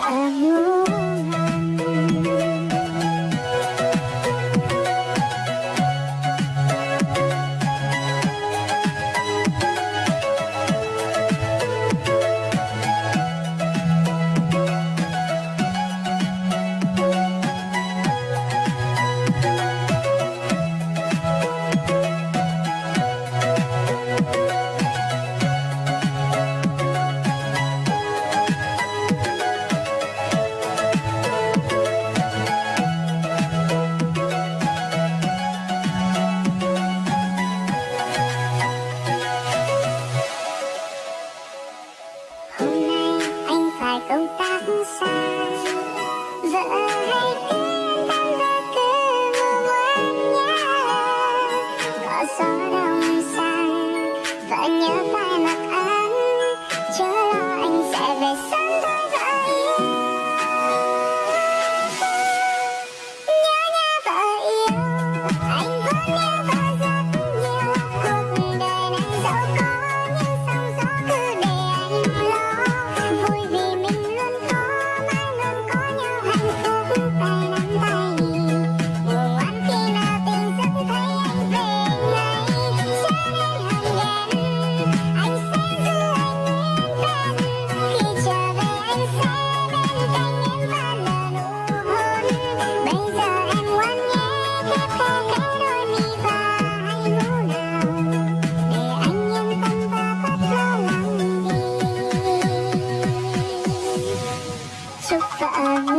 tại em nữa the شفقة أنا